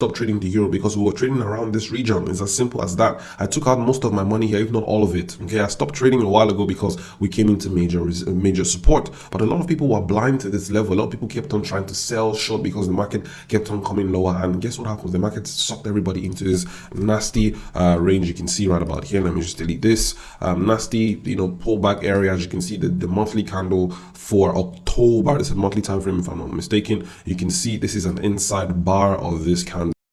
stop trading the euro because we were trading around this region. It's as simple as that. I took out most of my money here, if not all of it. Okay, I stopped trading a while ago because we came into major major support. But a lot of people were blind to this level. A lot of people kept on trying to sell short because the market kept on coming lower. And guess what happens? The market sucked everybody into this nasty uh, range you can see right about here. Let me just delete this um, nasty, you know, pullback area. As you can see, the, the monthly candle for October. This is a monthly time frame, if I'm not mistaken. You can see this is an inside bar of this candle